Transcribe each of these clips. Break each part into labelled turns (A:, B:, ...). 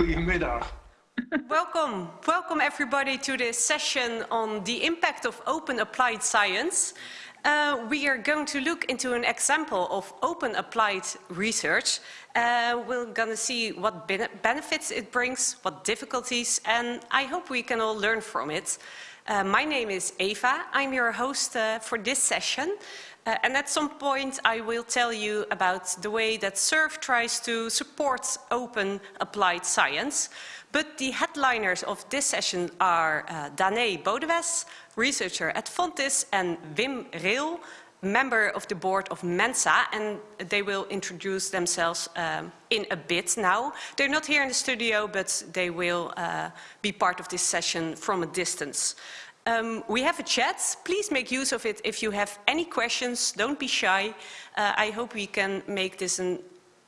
A: Goedemiddag.
B: welcome, welcome everybody to this session on the impact of open applied science. Uh, we are going to look into an example of open applied research. Uh, we're going to see what benefits it brings, what difficulties, and I hope we can all learn from it. Uh, my name is Eva. I'm your host uh, for this session. Uh, and at some point I will tell you about the way that SURF tries to support open applied science. But the headliners of this session are uh, Bodewes, researcher at Fontys, and Wim Reel, member of the board of Mensa, and they will introduce themselves um, in a bit now. They're not here in the studio, but they will uh, be part of this session from a distance. Um, we have a chat. Please make use of it if you have any questions. Don't be shy. Uh, I hope we can make this an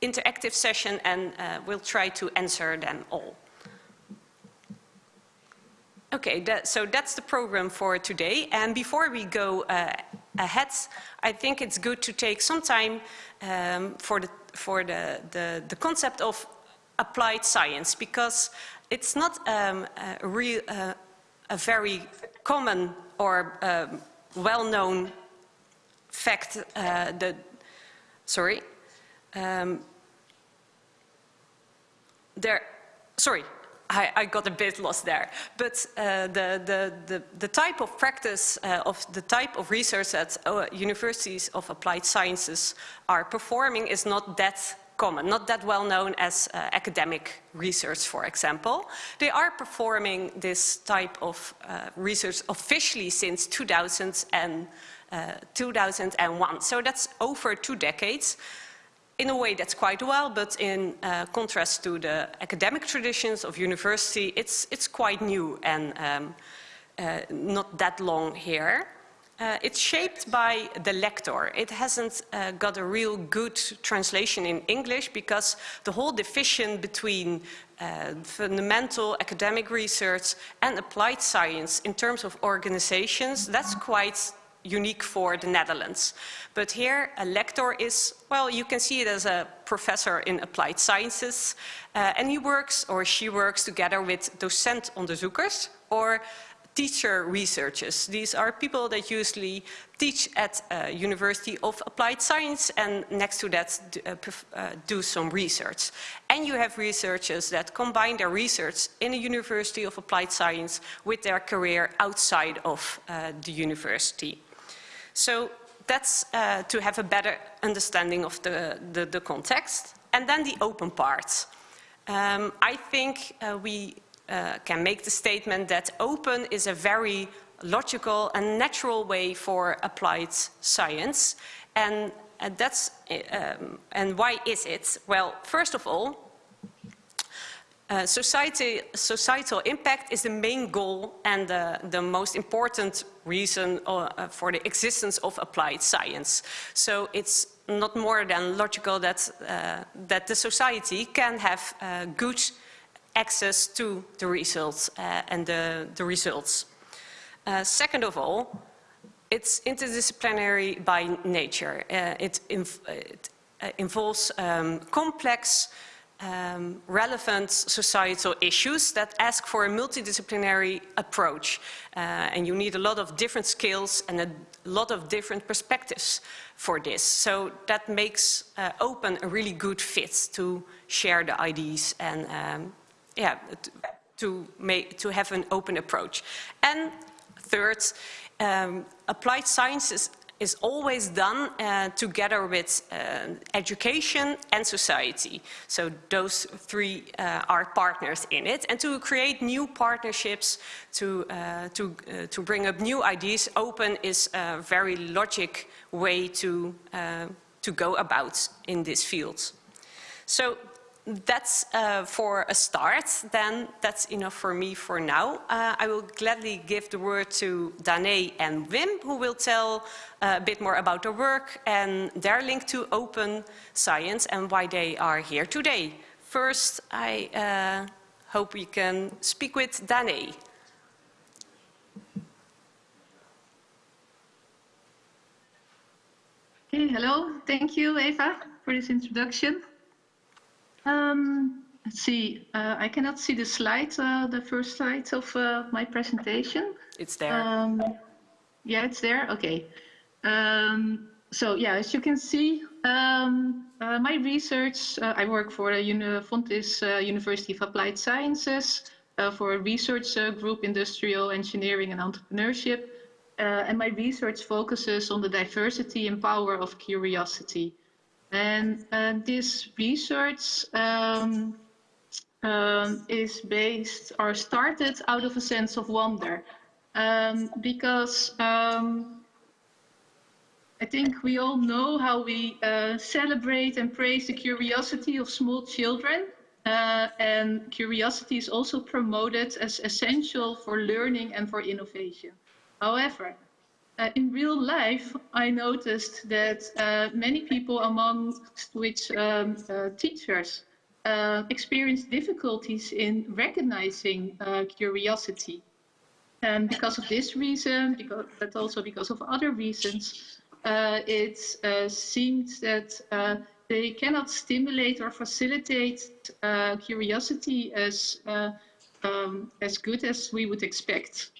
B: interactive session and uh, we'll try to answer them all. Okay, that, so that's the program for today. And before we go uh, ahead, I think it's good to take some time um, for, the, for the, the, the, concept of applied science, because it's not um, a, real, uh, a very common or um, well-known fact uh, that, sorry, um, there, sorry, I, I, got a bit lost there. But uh, the, the, the, the, type of practice uh, of the type of research that uh, universities of applied sciences are performing is not that common, not that well known as uh, academic research, for example. They are performing this type of uh, research officially since 2000 and, uh, 2001. So that's over two decades in a way that's quite a while, but in uh, contrast to the academic traditions of university, it's, it's quite new and um, uh, not that long here. Uh, it's shaped by the lector. It hasn't uh, got a real good translation in English because the whole division between uh, fundamental academic research and applied science in terms of organizations, that's quite unique for the Netherlands. But here a lector is, well, you can see it as a professor in applied sciences uh, and he works or she works together with docent onderzoekers or teacher researchers. These are people that usually teach at a University of Applied Science and next to that uh, uh, do some research. And you have researchers that combine their research in a University of Applied Science with their career outside of uh, the university. So that's uh, to have a better understanding of the, the, the, context. And then the open part. Um, I think uh, we uh, can make the statement that open is a very logical and natural way for applied science. And, and that's, um, and why is it? Well, first of all, uh, society, societal impact is the main goal and the, the most important reason uh, for the existence of applied science. So it's not more than logical that, uh, that the society can have uh, good access to the results uh, and the, the results. second of all, it's interdisciplinary by nature. it, inv it involves um, complex um, relevant societal issues that ask for a multidisciplinary approach. Uh, and you need a lot of different skills and a lot of different perspectives for this. So that makes uh, open a really good fit to share the ideas and um, yeah, to, make, to have an open approach. And third, um, applied sciences is always done uh, together with uh, education and society. So those three uh, are partners in it. And to create new partnerships, to, uh, to, uh, to bring up new ideas, open is a very logic way to, uh, to go about in this field. So that's uh, for a start, then that's enough for me for now. Uh, I will gladly give the word to Danae and Wim, who will tell uh, a bit more about their work and their link to open science and why they are here today. First, I uh, hope we can speak with Danae.
C: Okay, hello. Thank you, Eva, for this introduction. Um,
A: let's see, uh, I cannot see the slide, uh, the first slide of uh, my presentation.
B: It's there.
A: Um, yeah, it's there. Okay. Um, so yeah, as you can see, um, uh, my research, uh, I work for the Uni Fontys uh, University of Applied Sciences uh, for a research uh, group, Industrial Engineering and Entrepreneurship. Uh, and my research focuses on the diversity and power of curiosity. And this research um, um, is based or started out of a sense of wonder. Um, because um, I think we all know how we uh, celebrate and praise the curiosity of small children. Uh, and curiosity is also promoted as essential for learning and for innovation. However, uh, in real life, I noticed that uh, many people, among which um, uh, teachers, uh, experience difficulties in recognizing curiosity. And because of this reason, because, but also because of other reasons, uh, it uh, seems that uh, they cannot stimulate or facilitate uh, curiosity as, uh, um, as good as we would expect.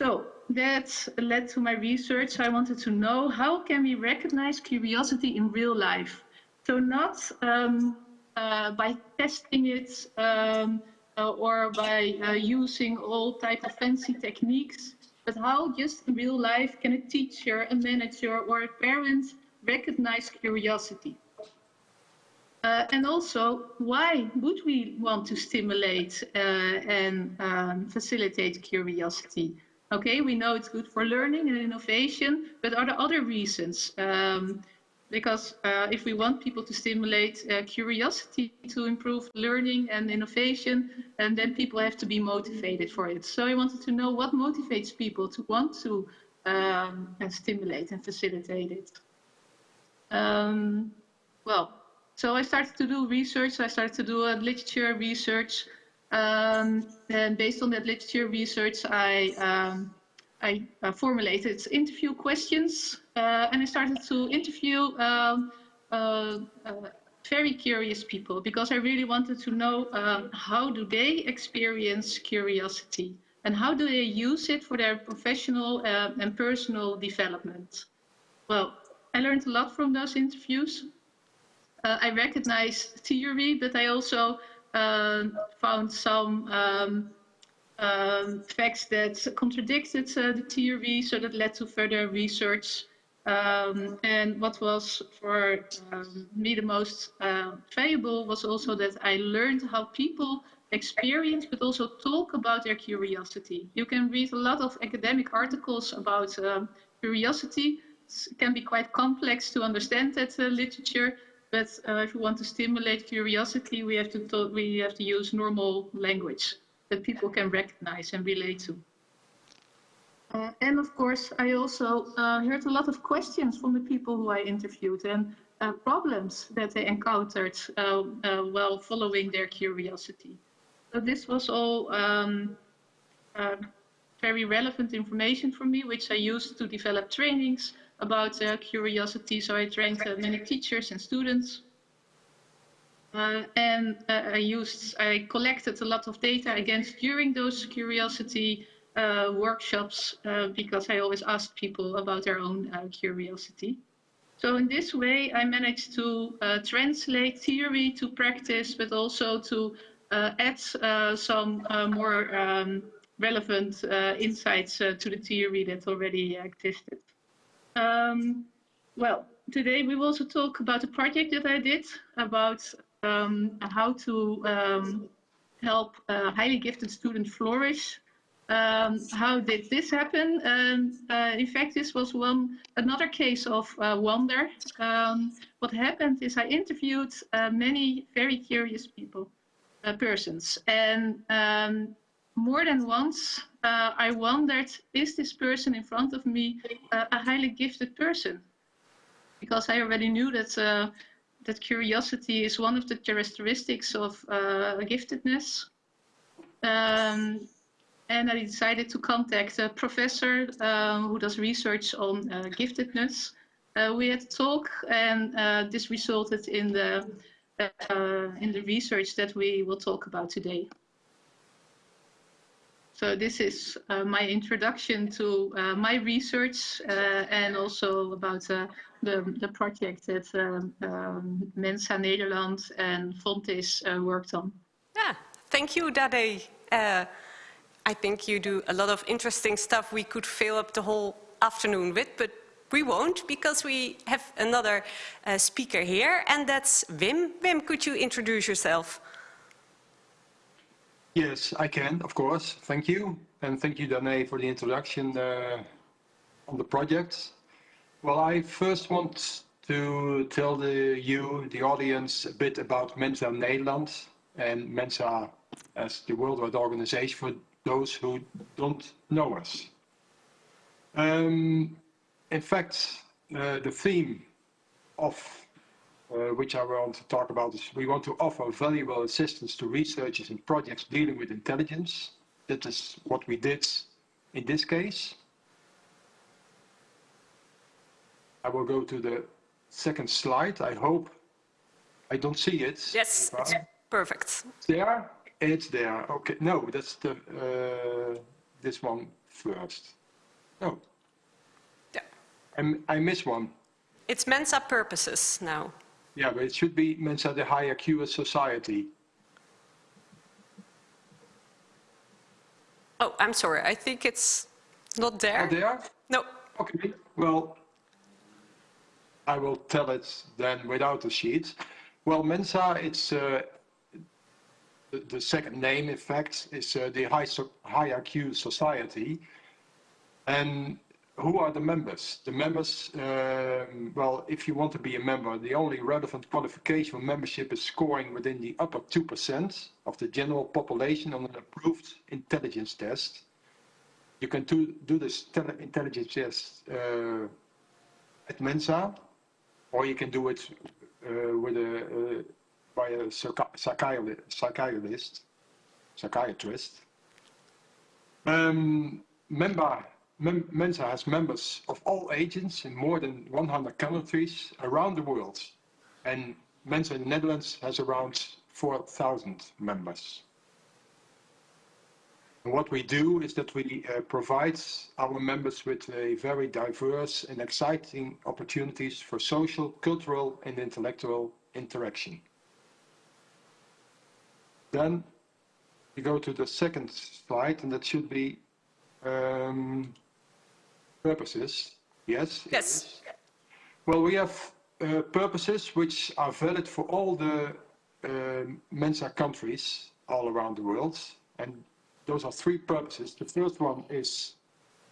A: So that led to my research. I wanted to know how can we recognize curiosity in real life? So not um, uh, by testing it um, or by using all type of fancy techniques, but how just in real life can a teacher, a manager, or a parent recognize curiosity? Uh, and also, why would we want to stimulate uh, and um, facilitate curiosity? Okay, we know it's good for learning and innovation, but are there other reasons? Um, because uh, if we want people to stimulate uh, curiosity to improve learning and innovation, and then people have to be motivated for it. So I wanted to know what motivates people to want to um, stimulate and facilitate it. Um, well, so I started to do research. I started to do a literature research. Um, and based on that literature research, I um, I uh, formulated interview questions uh, and I started to interview um, uh, uh, very curious people because I really wanted to know um, how do they experience curiosity and how do they use it for their professional uh, and personal development. Well, I learned a lot from those interviews. Uh, I recognized theory, but I also found some um, um, facts that contradicted uh, the theory, so that led to further research. Um, and what was for um, me the most valuable was also that I learned how people experience but also talk about their curiosity. You can read a lot of academic articles about um, curiosity. It can be quite complex to understand that uh, literature, but uh, if we want to stimulate curiosity, we have to we have to use normal language that people can recognize and relate to. Uh, and of course, I also uh, heard a lot of questions from the people who I interviewed and uh, problems that they encountered uh, uh, while following their curiosity. So this was all um, very relevant information for me, which I used to develop trainings about curiosity. So I trained many teachers and students. Uh, and uh, I used, I collected a lot of data against during those curiosity uh, workshops uh, because I always asked people about their own uh, curiosity. So in this way, I managed to uh, translate theory to practice, but also to add some more um, relevant insights to the theory that already existed. Um, well, today we will also talk about a project that I did about um, how to um, help highly gifted student flourish. Um, how did this happen? Uh, in fact, this was one another case of uh, wonder. Um, what happened is I interviewed uh, many very curious people, uh, persons, and um, more than once uh, I wondered, is this person in front of me uh, a highly gifted person? Because I already knew that that curiosity is one of the characteristics of uh, giftedness. Um, and I decided to contact a professor um, who does research on uh, giftedness. Uh, we had a talk and uh, this resulted in the uh, in the research that we will talk about today. So this is uh, my introduction to uh, my research uh, and also about uh, the, the project that um, um, Mensa Nederland and Fontys uh, worked on.
B: Yeah, thank you, Dade. I think you do a lot of interesting stuff we could fill up the whole afternoon with, but we won't because we have another uh, speaker here, and that's Wim. Wim, could you introduce yourself?
C: Yes, I can, of course. Thank you. And thank you, Danae, for the introduction uh, on the project. Well, I first want to tell the, you, the audience, a bit about Mensa Nederland and Mensa as the worldwide organization for those who don't know us. Um, in fact, uh, the theme of uh, which I want to talk about is we want to offer valuable assistance to researchers in projects dealing with intelligence. That is what we did in this case. I will go to the second slide. I hope I don't see it.
B: Yes, it's perfect.
C: It's there? It's there. Okay. No, that's the uh, this one first. No.
B: Yeah.
C: I, I miss one.
B: It's Mensa purposes now.
C: Yeah, but it should be Mensa the high IQ society.
B: Oh, I'm sorry. I think it's not there.
C: Not there?
B: No.
C: Okay. Well, I will tell it then without the sheet. Well, Mensa, it's uh, the, the, second name, in fact, is uh, the high, so, higher Q society. And who are the members? The members, um, well, if you want to be a member, the only relevant qualification for membership is scoring within the upper 2% of the general population on an approved intelligence test. You can do, do this intelligence test uh, at Mensa, or you can do it uh, with a, uh, by a psychiatrist. psychiatrist. Um, member Mensa has members of all ages in more than 100 countries around the world. And Mensa in the Netherlands has around 4,000 members. And what we do is that we uh, provide our members with a very diverse and exciting opportunities for social, cultural and intellectual interaction. Then we go to the second slide and that should be um, purposes. Yes?
B: Yes.
C: Well, we have uh, purposes which are valid for all the uh, Mensa countries all around the world. And those are three purposes. The first one is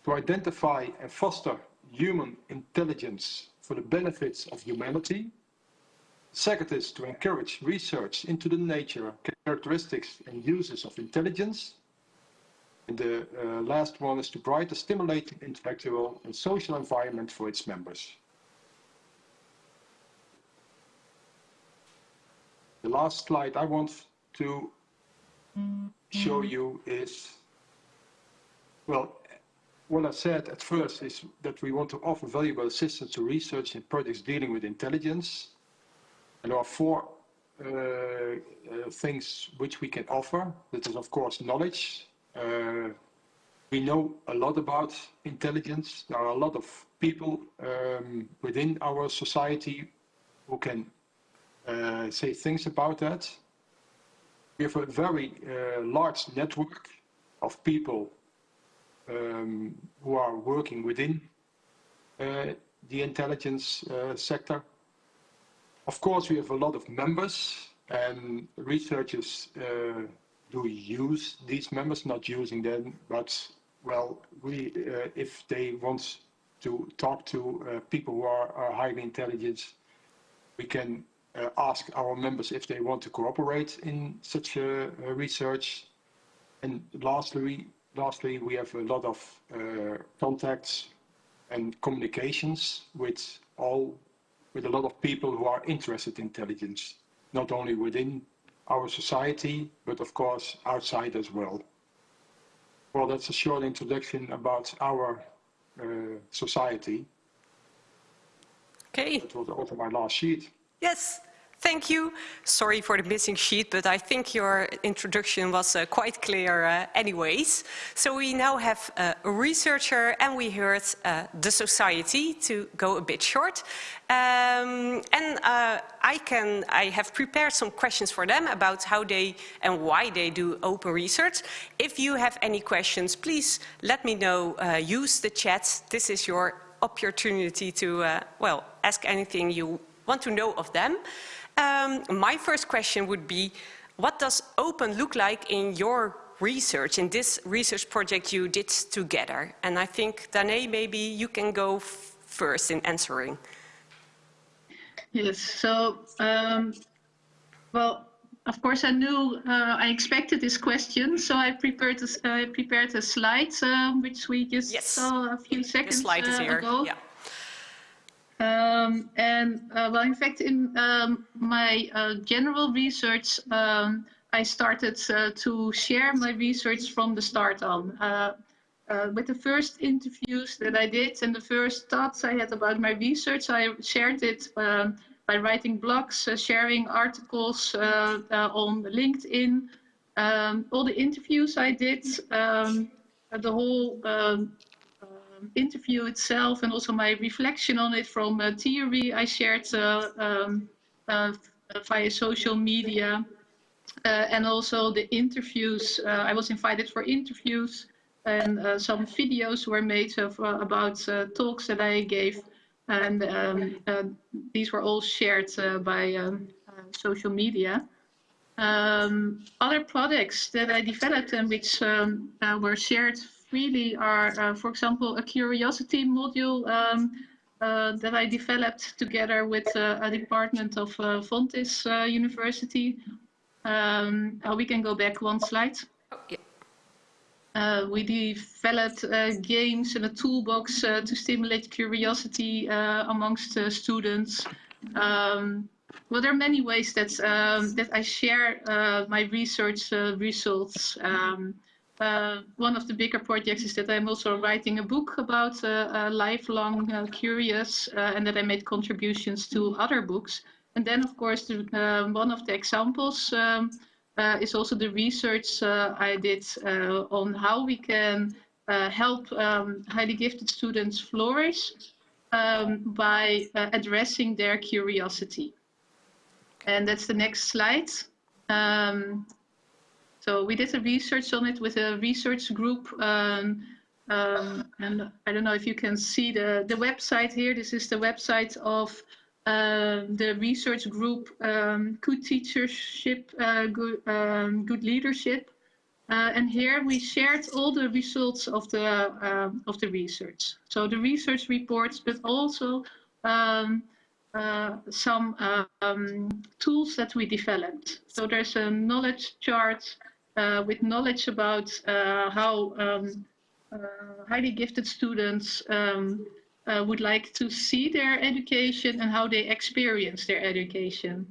C: to identify and foster human intelligence for the benefits of humanity. Second is to encourage research into the nature, characteristics and uses of intelligence. And the uh, last one is to provide a stimulating intellectual and social environment for its members. The last slide I want to show you is, well, what I said at first is that we want to offer valuable assistance to research in projects dealing with intelligence. And there are four uh, uh, things which we can offer. That is, of course, knowledge, uh, we know a lot about intelligence. There are a lot of people um, within our society who can uh, say things about that. We have a very uh, large network of people um, who are working within uh, the intelligence uh, sector. Of course, we have a lot of members and researchers uh, do use these members, not using them, but well, we, uh, if they want to talk to uh, people who are, are, highly intelligent, we can uh, ask our members if they want to cooperate in such research. And lastly, lastly, we have a lot of uh, contacts and communications with all, with a lot of people who are interested in intelligence, not only within our society, but of course outside as well. Well, that's a short introduction about our uh, society.
B: Okay.
C: That was also my last sheet.
B: Yes, Thank you. Sorry for the missing sheet, but I think your introduction was uh, quite clear uh, anyways. So we now have uh, a researcher and we heard uh, the society to go a bit short. Um, and uh, I, can, I have prepared some questions for them about how they and why they do open research. If you have any questions, please let me know. Uh, use the chat. This is your opportunity to, well, ask anything you want to know of them. Um, my first question would be, what does open look like in your research, in this research project you did together? And I think, Danae, maybe you can go first in answering.
A: Yes, so, um, well, of course, I knew, uh, I expected this question, so I prepared a, I prepared a slide, uh, which we just yes. saw a few seconds the slide is uh, ago. Yeah. Um, and uh, well, in fact, in um, my uh, general research, um, I started uh, to share my research from the start on. Uh, uh, with the first interviews that I did and the first thoughts I had about my research, I shared it um, by writing blogs, uh, sharing articles on LinkedIn, um, all the interviews I did, um, the whole um, interview itself and also my reflection on it from uh, theory I shared uh, um, uh, via social media and also the interviews. I was invited for interviews and uh, some videos were made of, uh, about uh, talks that I gave, and um, these were all shared by um, social media. Um, other products that I developed and which um, were shared really are, uh, for example, a curiosity module um, uh, that I developed together with uh, a department of uh, Fontys uh, University. Um, we can go back one slide. Oh, yeah. Uh, we developed games and a toolbox to stimulate curiosity amongst students. Um, well, there are many ways that um, that I share my research results. Um, uh, one of the bigger projects is that I'm also writing a book about uh, uh, lifelong uh, curious uh, and that I made contributions to other books. And then, of course, the, uh, one of the examples um, is also the research I did on how we can help um, highly gifted students flourish um, by addressing their curiosity. And that's the next slide. Um, so we did a research on it with a research group. Um, um, and I don't know if you can see the, the website here. This is the website of uh, the research group um, Good Teachership, uh, good, um, good Leadership. Uh, and here we shared all the results of the um, of the research. So the research reports, but also um, uh, some tools that we developed. So there's a knowledge chart with knowledge about uh, how um, uh, highly gifted students um, would like to see their education and how they experience their education.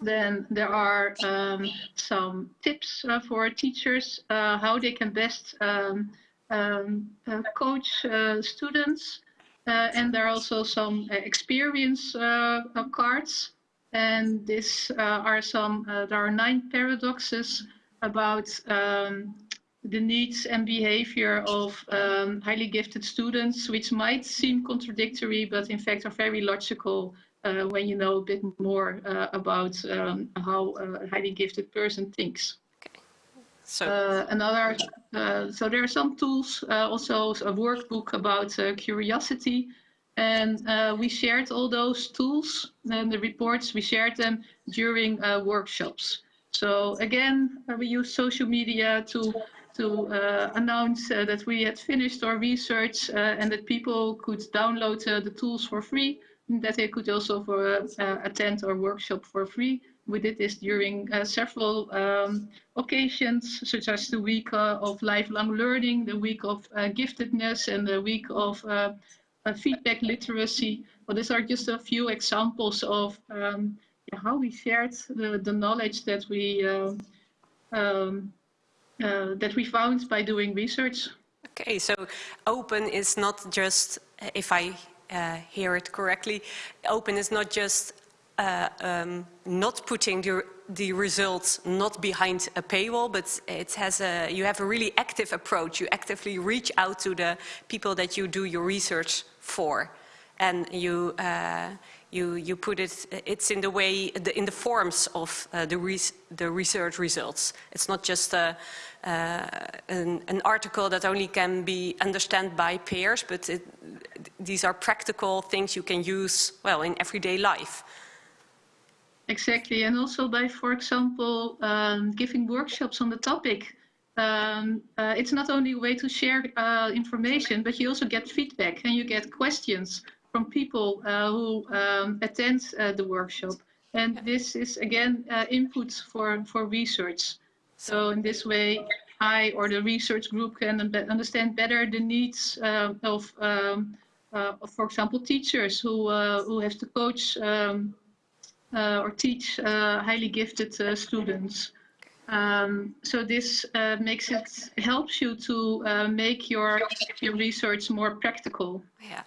A: Then there are um, some tips for teachers how they can best um, um, coach students. Uh, and there are also some uh, experience uh, cards. And this are some, there are nine paradoxes about um, the needs and behavior of um, highly gifted students, which might seem contradictory, but in fact are very logical uh, when you know a bit more uh, about um, how a highly gifted person thinks. Okay. So uh, another, uh, so there are some tools, uh, also a workbook about uh, curiosity, and we shared all those tools and the reports. We shared them during workshops. So again, uh, we use social media to to uh, announce uh, that we had finished our research uh, and that people could download uh, the tools for free, and that they could also for, uh, attend our workshop for free. We did this during several um, occasions, such as the week of lifelong learning, the week of giftedness, and the week of feedback literacy. Well, these are just a few examples of um, how we shared the, the knowledge that we uh, um, uh, that we found by doing research.
B: Okay, so open is not just, if I uh, hear it correctly, open is not just uh, um, not putting the, the results not behind a paywall, but it has a, you have a really active approach. You actively reach out to the people that you do your research for. And you, uh, you, you put it, it's in the way, in the forms of uh, the, res the research results. It's not just a, uh, an, an, article that only can be understood by peers, but it, these are practical things you can use, well, in everyday life.
A: Exactly, and also by, for example, um, giving workshops on the topic. Um, uh, it's not only a way to share uh, information, but you also get feedback and you get questions from people uh, who um, attend uh, the workshop. And this is, again, uh, input for, for research. So in this way, I or the research group can understand better the needs of, um, uh, of, for example, teachers who, uh, who have to coach um, or teach highly gifted students. Um, so this uh, makes it helps you to uh, make your your research more practical.
B: Yeah.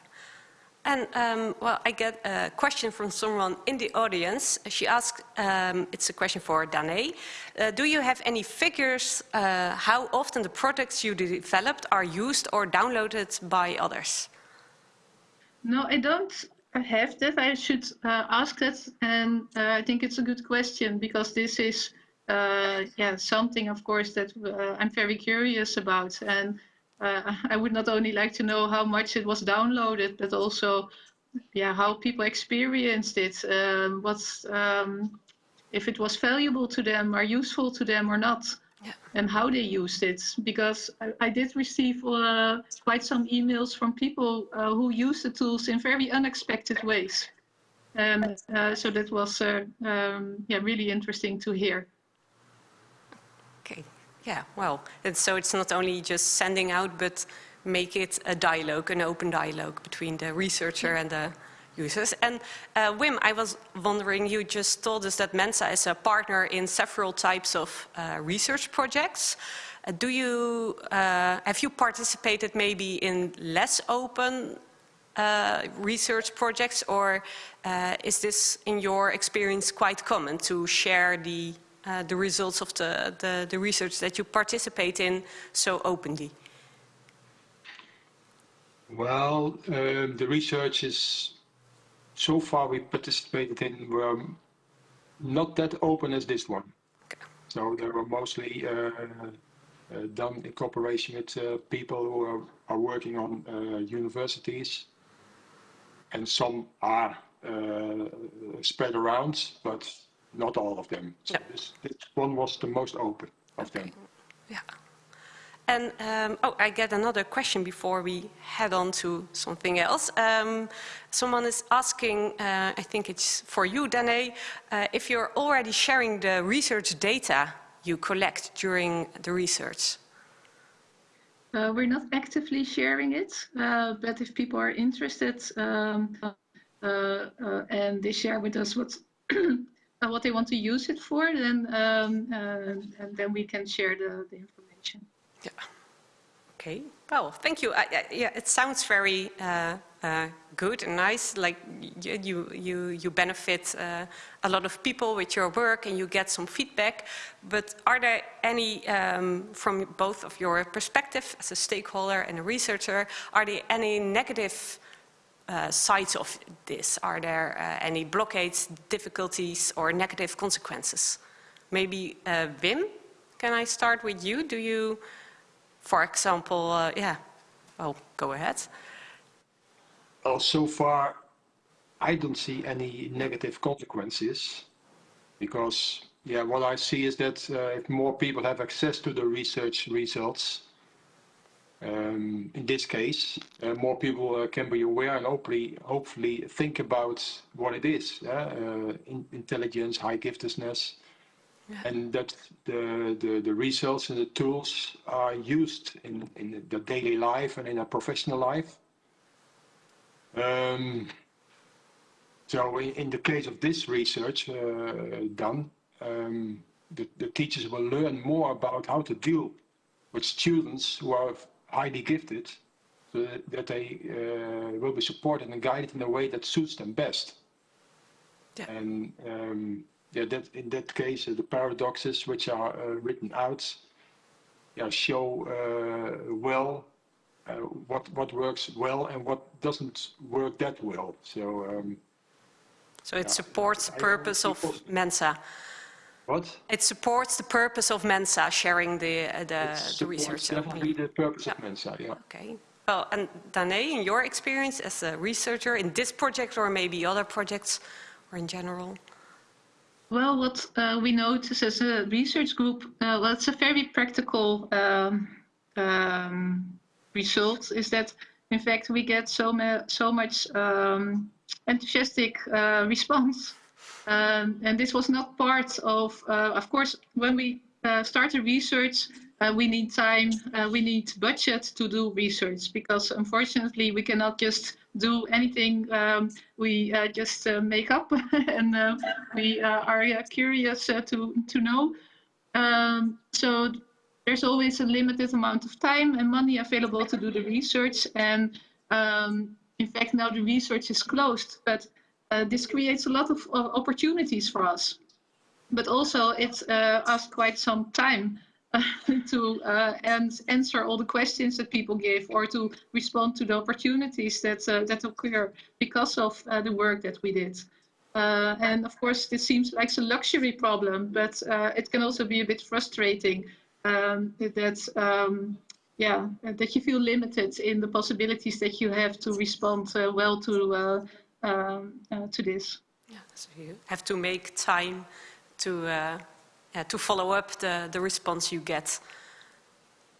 B: And um, well, I get a question from someone in the audience. She asked, um, it's a question for Danae. Uh, do you have any figures uh, how often the products you developed are used or downloaded by others?
A: No, I don't have that. I should uh, ask that. And uh, I think it's a good question because this is uh, yeah, something, of course, that uh, I'm very curious about. And uh, I would not only like to know how much it was downloaded, but also, yeah, how people experienced it. Um, what's um, if it was valuable to them or useful to them or not, yeah. and how they used it. Because I, I did receive uh, quite some emails from people uh, who use the tools in very unexpected ways. Um, uh, so that was uh, um, yeah really interesting to hear.
B: Yeah, well, and so it's not only just sending out, but make it a dialogue, an open dialogue between the researcher and the users. And uh, Wim, I was wondering, you just told us that Mensa is a partner in several types of uh, research projects. Uh, do you, uh, have you participated maybe in less open uh, research projects or uh, is this in your experience quite common to share the uh, the results of the, the, the, research that you participate in so openly?
C: Well, um, the research is, so far we participated in were not that open as this one. Okay. So they were mostly uh, uh, done in cooperation with uh, people who are, are working on uh, universities and some are uh, spread around, but not all of them. So this, this one was the most open of okay. them.
B: Yeah. And um, oh, I get another question before we head on to something else. Um, someone is asking, uh, I think it's for you, Danae, uh, if you're already sharing the research data you collect during the research.
A: Uh, we're not actively sharing it, uh, but if people are interested um, uh, uh, and they share with us what what they want to use it for, then um, uh, then we can share the, the information.
B: Yeah. Okay. Well, thank you. I, I, yeah, it sounds very uh, uh, good and nice. Like you, you, you benefit uh, a lot of people with your work, and you get some feedback. But are there any, um, from both of your perspective as a stakeholder and a researcher, are there any negative uh, sides of this? Are there uh, any blockades, difficulties, or negative consequences? Maybe uh, Wim, can I start with you? Do you, for example, uh, yeah, oh, go ahead.
C: Well, so far, I don't see any negative consequences because, yeah, what I see is that uh, if more people have access to the research results, um, in this case, uh, more people uh, can be aware and hopefully, hopefully think about what it is, uh, in intelligence, high giftedness, yeah. and that the, the, the results and the tools are used in, in the daily life and in a professional life. Um, so in, in, the case of this research uh, done, um, the, the teachers will learn more about how to deal with students who are highly gifted so that they uh, will be supported and guided in a way that suits them best.
B: Yeah.
C: And um, yeah, that in that case, uh, the paradoxes which are uh, written out yeah, show uh, well uh, what what works well and what doesn't work that well. So um,
B: So it supports the purpose of Mensa.
C: What?
B: It supports the purpose of Mensa, sharing the, uh, the,
C: It
B: the
C: supports
B: research.
C: definitely the purpose of Mensa. Yeah.
B: Okay. Well, and Danae, in your experience as a researcher in this project or maybe other projects or in general?
A: Well, what uh, we notice as a research group, uh, well, it's a very practical um, um, result, is that in fact we get so, ma- so much um, enthusiastic uh, response. Um, and this was not part of, uh, of course, when we uh, start a research, uh, we need time, uh, we need budget to do research because unfortunately we cannot just do anything um, we uh, just uh, make up and we are curious to, to know. Um, so there's always a limited amount of time and money available to do the research. And um, in fact, now the research is closed, but uh, this creates a lot of uh, opportunities for us. But also it uh, quite some time to uh, and answer all the questions that people give or to respond to the opportunities that uh, that occur because of uh, the work that we did. And of course, this seems like a luxury problem, but it can also be a bit frustrating um, that um, yeah that you feel limited in the possibilities that you have to respond well to um, uh, to this.
B: Yeah, so you have to make time to, uh, yeah, to follow up the, the response you get.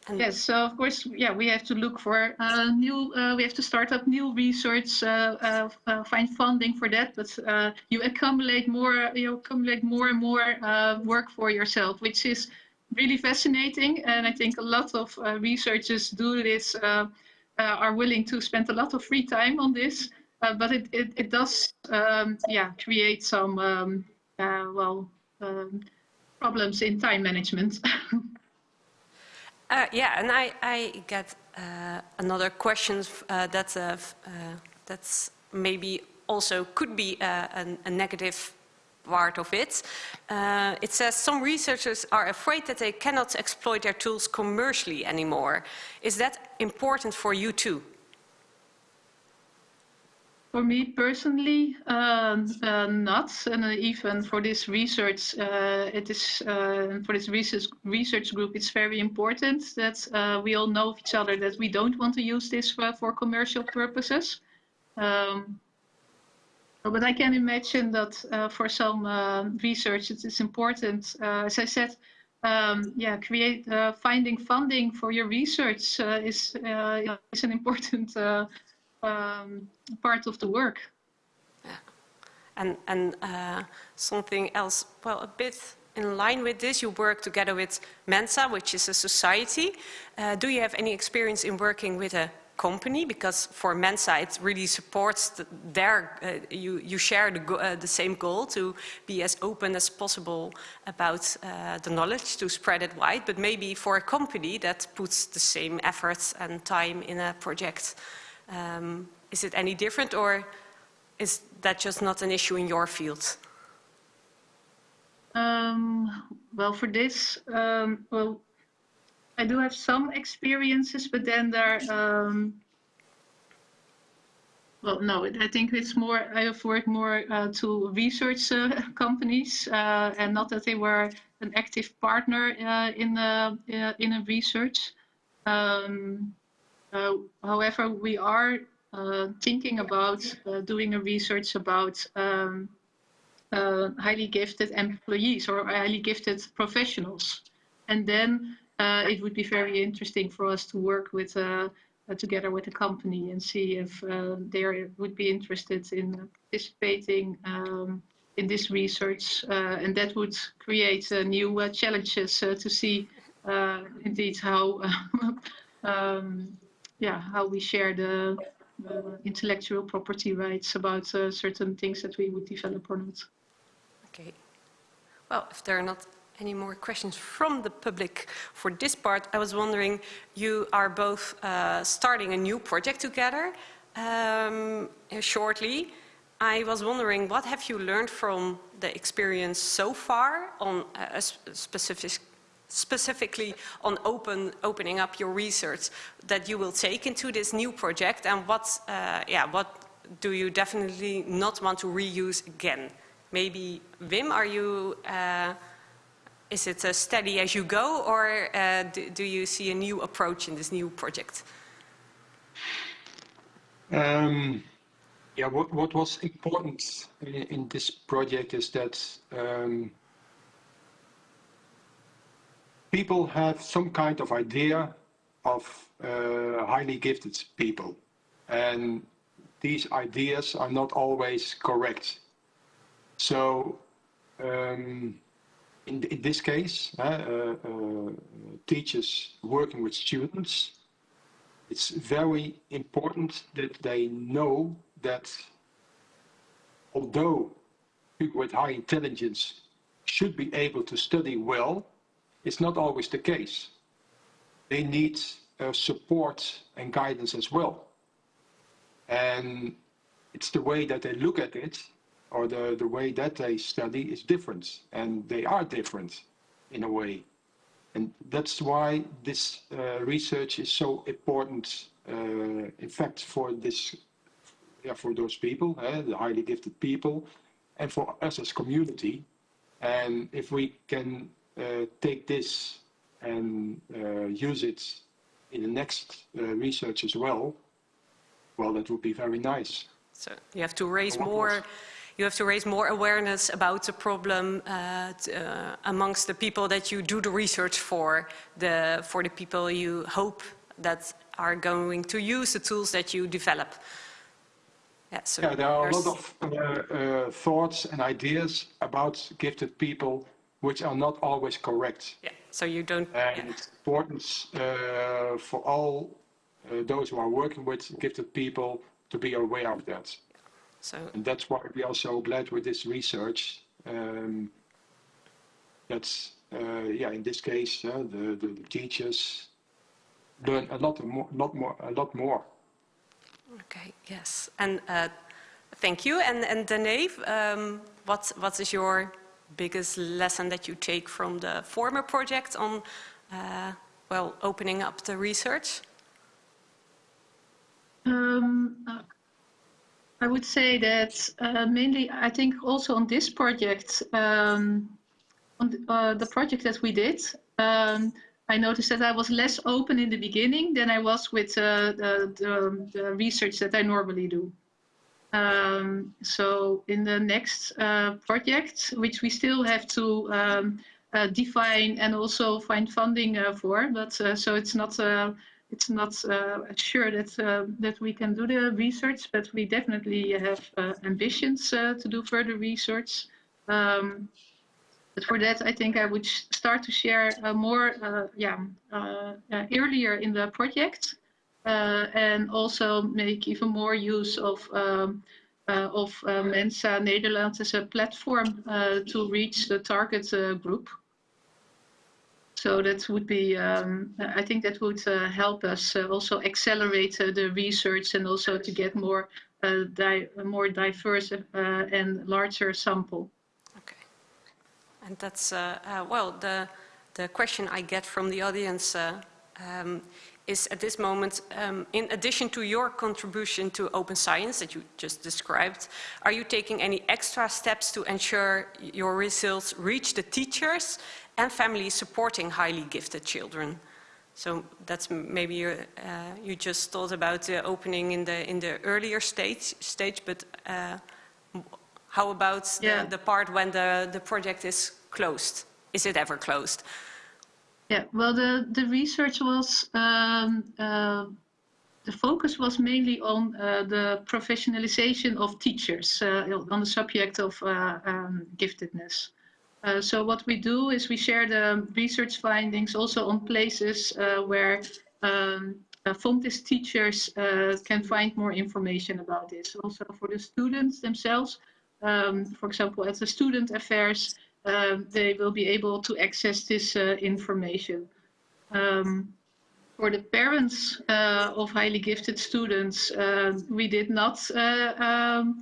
B: And
A: Yes, so of course, yeah, we have to look for uh, new, uh, we have to start up new research, uh, uh, uh, find funding for that, but uh, you accumulate more, you accumulate more and more uh, work for yourself, which is really fascinating. And I think a lot of uh, researchers do this, uh, uh, are willing to spend a lot of free time on this, uh, but it, it, it does, um, yeah, create some, um, uh, well, um, problems in time management.
B: Uh, yeah, and I, I get uh, another question uh, that uh, that's maybe also could be an, a negative part of it. Uh, it says some researchers are afraid that they cannot exploit their tools commercially anymore. Is that important for you too?
A: For me personally, um, uh, not, and uh, even for this research, uh, it is uh, for this research research group. It's very important that uh, we all know of each other that we don't want to use this for, for commercial purposes. Um, but I can imagine that uh, for some uh, research, it is important. Uh, as I said, um, yeah, create uh, finding funding for your research uh, is uh, is an important. Um, part of the work.
B: And, and uh, something else, well, a bit in line with this, you work together with Mensa, which is a society. Uh, do you have any experience in working with a company? Because for Mensa, it really supports the, their, uh, you, you share the, uh, the same goal to be as open as possible about uh, the knowledge, to spread it wide. But maybe for a company that puts the same efforts and time in a project, um, is it any different or is that just not an issue in your field?
A: Um, well, for this, um, well, I do have some experiences, but then there, um, well, no, I think it's more, I have worked more uh, to research uh, companies, uh, and not that they were an active partner uh, in, uh, uh, in a research. Um, uh, however, we are uh, thinking about uh, doing a research about um, uh, highly gifted employees or highly gifted professionals. And then it would be very interesting for us to work with together with the company and see if they would be interested in participating um, in this research. Uh, and that would create uh, new uh, challenges to see indeed how, um, yeah, how we share the uh, intellectual property rights about uh, certain things that we would develop or not.
B: Okay. Well, if there are not any more questions from the public for this part, I was wondering, you are both uh, starting a new project together um, shortly. I was wondering, what have you learned from the experience so far on a, specific, specifically on open, opening up your research that you will take into this new project and what, uh, yeah, what do you definitely not want to reuse again? Maybe, Wim, are you, uh, is it a steady as you go or uh, do, do, you see a new approach in this new project?
C: Um, yeah, what, what was important in, in, this project is that um, people have some kind of idea of uh, highly gifted people. And these ideas are not always correct. So um, in, in, this case, uh, uh, teachers working with students, it's very important that they know that although people with high intelligence should be able to study well, it's not always the case. They need uh, support and guidance as well. And it's the way that they look at it or the, the way that they study is different. And they are different in a way. And that's why this uh, research is so important, uh, in fact, for this, yeah, for those people, uh, the highly gifted people, and for us as community. And if we can take this and uh, use it in the next uh, research as well, well, that would be very nice.
B: So you have to raise more, you have to raise more awareness about the problem uh, uh, amongst the people that you do the research for, the, for the people you hope that are going to use the tools that you develop.
C: Yeah, so yeah there are a lot of uh, thoughts and ideas about gifted people which are not always correct.
B: Yeah, so you don't...
C: And yeah. it's important uh, for all uh, those who are working with gifted people to be aware of that. So, and that's why we are so glad with this research. Um, that's, uh, yeah, in this case, uh, the, the, the, teachers learn a lot more, lot more, a lot more.
B: Okay, yes. And uh, thank you. And, and Dave, um, what, what is your biggest lesson that you take from the former project on, uh, well, opening up the research?
A: Um, I would say that uh, mainly, I think also on this project, um, on the, uh, the, project that we did, um, I noticed that I was less open in the beginning than I was with uh, the, the, the, research that I normally do. Um, so in the next uh, project, which we still have to um, uh, define and also find funding for, but so it's not it's not uh, sure that uh, that we can do the research, but we definitely have uh, ambitions uh, to do further research. Um, but for that, I think I would start to share uh, more, uh, yeah, earlier in the project, and also make even more use of um, of Mensa Nederland as a platform to reach the target group. So that would be, um, I think that would uh, help us uh, also accelerate uh, the research and also to get more, uh, di more diverse uh, and larger sample.
B: Okay, and that's uh, well the the question I get from the audience um, is at this moment, um, in addition to your contribution to open science that you just described, are you taking any extra steps to ensure your results reach the teachers and families supporting highly gifted children. So that's maybe you, uh, you just thought about the opening in the in the earlier stage stage, but uh, how about yeah. the, the, part when the the project is closed? Is it ever closed?
A: Yeah. Well, the the research was. Um, uh, the focus was mainly on uh, the professionalization of teachers uh, on the subject of uh, um, giftedness. Uh, so what we do is we share the research findings also on places uh, where um, Fontys teachers can find more information about this. Also for the students themselves, um, for example, at the student affairs, um, they will be able to access this uh, information. Um, for the parents uh, of highly gifted students, we did not um,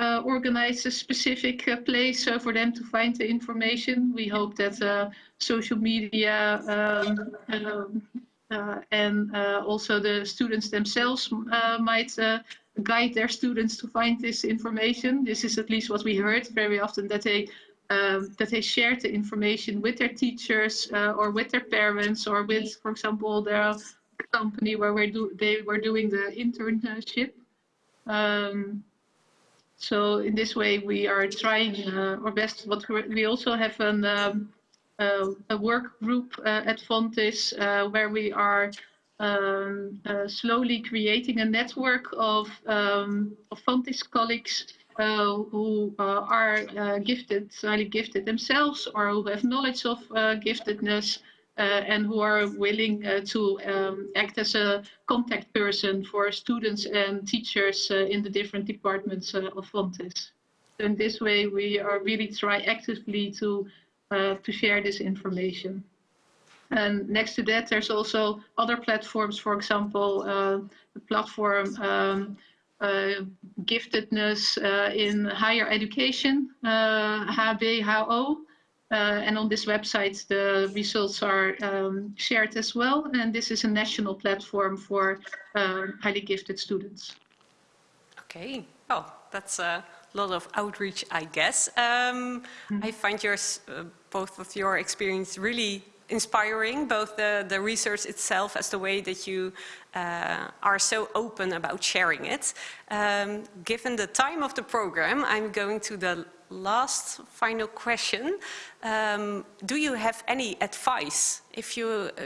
A: uh, organize a specific uh, place uh, for them to find the information. We hope that uh, social media um, um uh, and uh, also the students themselves might guide their students to find this information. This is at least what we heard very often that they um, that they share the information with their teachers or with their parents or with, for example, their company where we do, they were doing the internship. Um, so in this way, we are trying uh, our best. But we also have an, um, uh, a work group uh, at Fontys uh, where we are um, uh, slowly creating a network of, um, of Fontys colleagues uh, who are gifted, highly gifted themselves, or who have knowledge of giftedness, uh, and who are willing uh, to um, act as a contact person for students and teachers uh, in the different departments of Fontys. In this way, we are really try actively to to share this information. And next to that, there's also other platforms, for example, uh, the platform um, uh, giftedness uh, in higher education, HBHO, uh, and on this website, the results are um, shared as well. And this is a national platform for uh, highly gifted students.
B: Okay. Oh, that's a lot of outreach, I guess. Um, mm -hmm. I find yours, uh, both of your experience really inspiring, both the, the research itself as the way that you uh, are so open about sharing it. Um, given the time of the program, I'm going to the last final question. Um, do you have any advice? If you uh,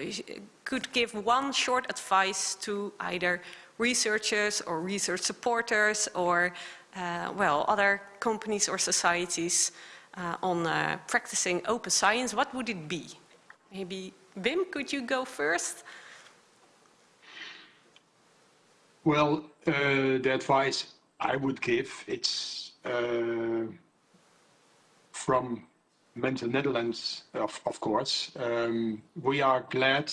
B: could give one short advice to either researchers or research supporters or, uh, well, other companies or societies uh, on uh, practicing open science, what would it be? Maybe Wim, could you go first?
C: Well, uh, the advice I would give, it's uh, from Mensa Netherlands, of, of course. Um, we are glad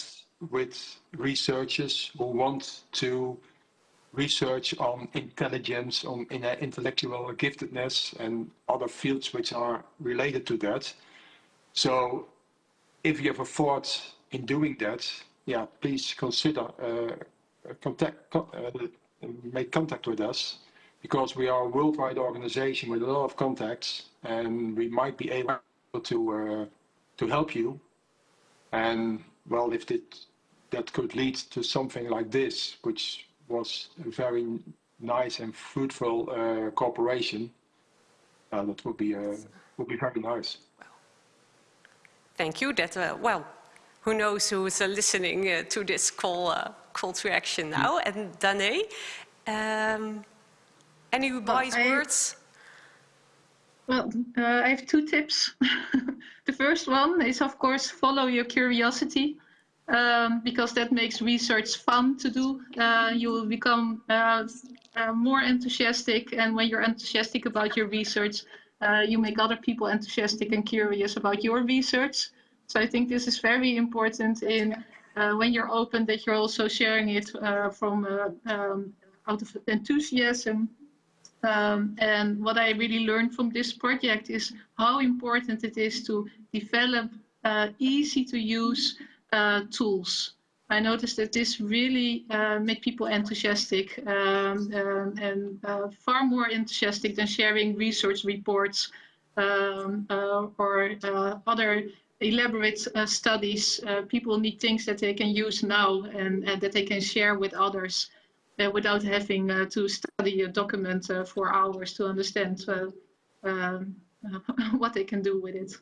C: with researchers who want to research on intelligence, on in, uh, intellectual giftedness and other fields which are related to that. So if you have a thought in doing that, yeah, please consider uh, contact, uh, make contact with us because we are a worldwide organization with a lot of contacts and we might be able to uh, to help you. And well, if it, that could lead to something like this, which was a very nice and fruitful uh, cooperation, uh, that would be uh, would be very nice.
B: Thank you. That uh, well, who knows who is uh, listening to this call call to action now? Mm. And Danae, um, any wise well, words?
A: Well, uh, I have two tips. the first one is, of course, follow your curiosity. Um, because that makes research fun to do. Uh, you will become uh, uh, more enthusiastic, and when you're enthusiastic about your research, uh, you make other people enthusiastic and curious about your research. So I think this is very important in uh, when you're open that you're also sharing it uh, from um, out of enthusiasm um, and what I really learned from this project is how important it is to develop uh, easy to use uh, tools. I noticed that this really uh, made people enthusiastic um, um, and uh, far more enthusiastic than sharing research reports um, uh, or uh, other elaborate studies. people need things that they can use now and, and that they can share with others. Uh, without having uh, to study a document uh, for hours to understand um, what they can do with it.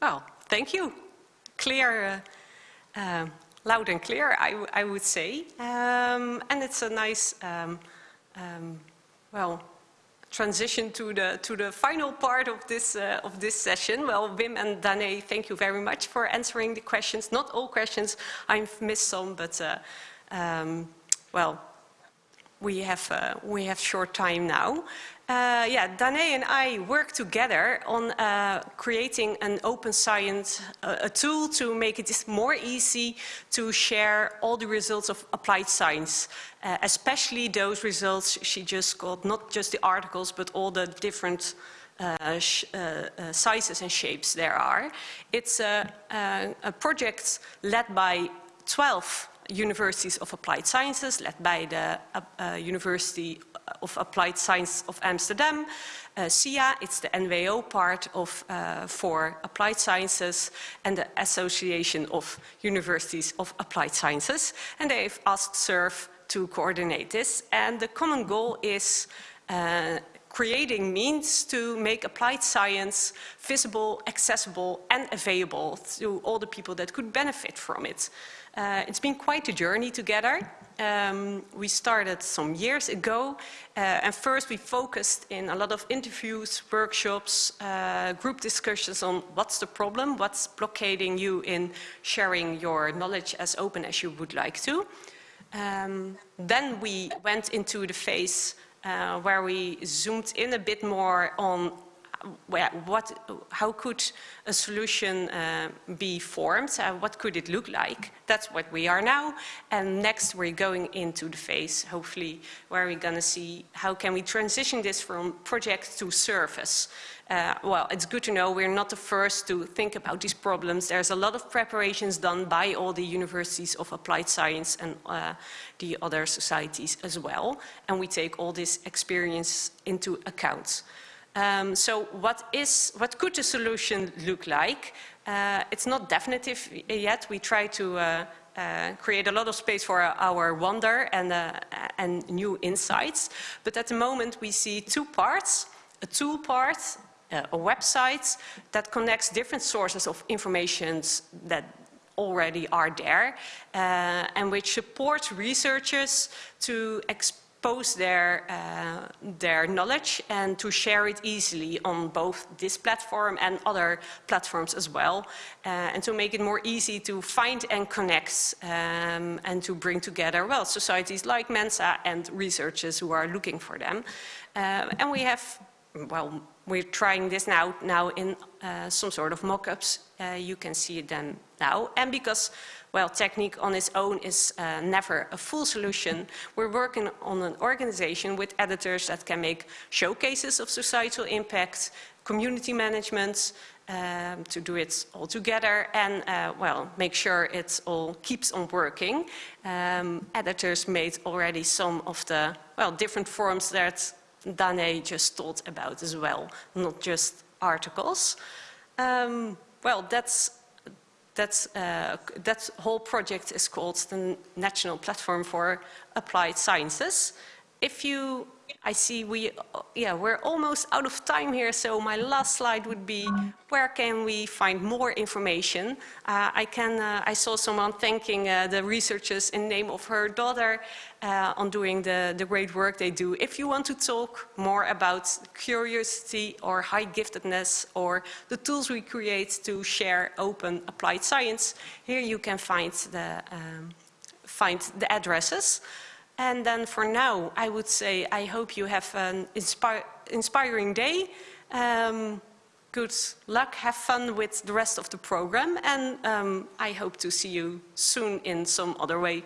B: Well, thank you. Clear, loud and clear, I, I would say. Um, and it's a nice, um, um, well, transition to the to the final part of this uh, of this session. Well, Wim and Danae, thank you very much for answering the questions. Not all questions, I've missed some, but uh, um, well, we have, uh, we have short time now. Uh, yeah, Danae and I work together on uh, creating an open science, uh, a tool to make it more easy to share all the results of applied science, uh, especially those results she just got, not just the articles, but all the different uh, sizes and shapes there are. It's a, a project led by 12 universities of applied sciences, led by the uh, University of Applied Science of Amsterdam, uh, SIA, it's the NWO part of uh, for applied sciences and the Association of Universities of Applied Sciences. And they've asked SURF to coordinate this. And the common goal is uh, creating means to make applied science visible, accessible and available to all the people that could benefit from it. Uh, it's been quite a journey together. Um, we started some years ago uh, and first we focused in a lot of interviews, workshops, uh, group discussions on what's the problem, what's blockading you in sharing your knowledge as open as you would like to. Um, then we went into the phase uh, where we zoomed in a bit more on what, how could a solution uh, be formed? Uh, what could it look like? That's what we are now. And next we're going into the phase, hopefully, where we're going to see how can we transition this from project to service. Uh, well, it's good to know we're not the first to think about these problems. There's a lot of preparations done by all the universities of applied science and uh, the other societies as well. And we take all this experience into account. Um, so what is, what could the solution look like? Uh, it's not definitive yet. We try to uh, uh, create a lot of space for our wonder and, uh, and new insights. But at the moment we see two parts, a tool part, uh, a website that connects different sources of information that already are there uh, and which supports researchers to explore post their, uh, their knowledge and to share it easily on both this platform and other platforms as well. Uh, and to make it more easy to find and connect um, and to bring together, well, societies like Mensa and researchers who are looking for them. Uh, and we have, well, we're trying this now, now in uh, some sort of mock-ups. Uh, you can see them now. And because well, technique on its own is uh, never a full solution. We're working on an organization with editors that can make showcases of societal impact, community management, um, to do it all together and, uh, well, make sure it all keeps on working. Um, editors made already some of the, well, different forms that Danae just talked about as well, not just articles. Um, well, that's that's, uh, that whole project is called the National Platform for Applied Sciences. If you I see we, yeah, we're almost out of time here, so my last slide would be where can we find more information? Uh, I, can, uh, I saw someone thanking uh, the researchers in name of her daughter uh, on doing the, the great work they do. If you want to talk more about curiosity or high giftedness or the tools we create to share open applied science, here you can find the, um, find the addresses. And then for now, I would say I hope you have an inspi inspiring day. Um, good luck, have fun with the rest of the program, and um, I hope to see you soon in some other way.